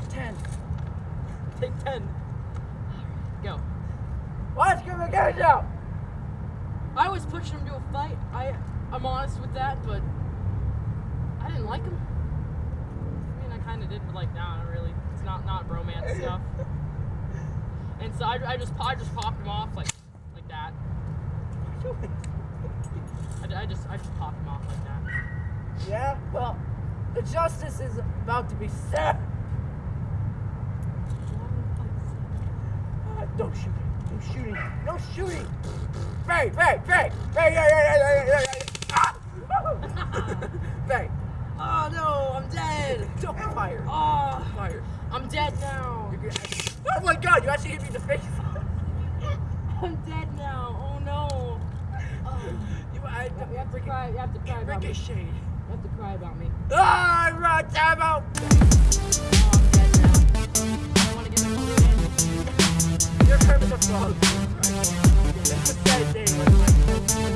Take 10. Take 10. Go. Let's give a guys out. I was pushing him to a fight. I, I'm honest with that, but I didn't like him. I mean, I kind of did, but like, nah, really. It's not not romance stuff. And so I, I just I just popped him off like like that. I, I just I just popped him off like that. Yeah? Well, the justice is about to be served. Uh, no shooting. No shooting. No shooting. Bang, bang, bang. Bang, yeah, yeah, yeah, yeah, yeah, yeah. Ah! bang. Oh no, I'm dead. Don't fire. Oh, Fire. I'm dead now. Gonna- Oh my god, you actually hit me in the face. I'm dead now. Oh no. Oh. You, I, You have to cry. You have to cry about me. Ricochet. You have to cry about me. Ah, I'm right, time out. Frog. A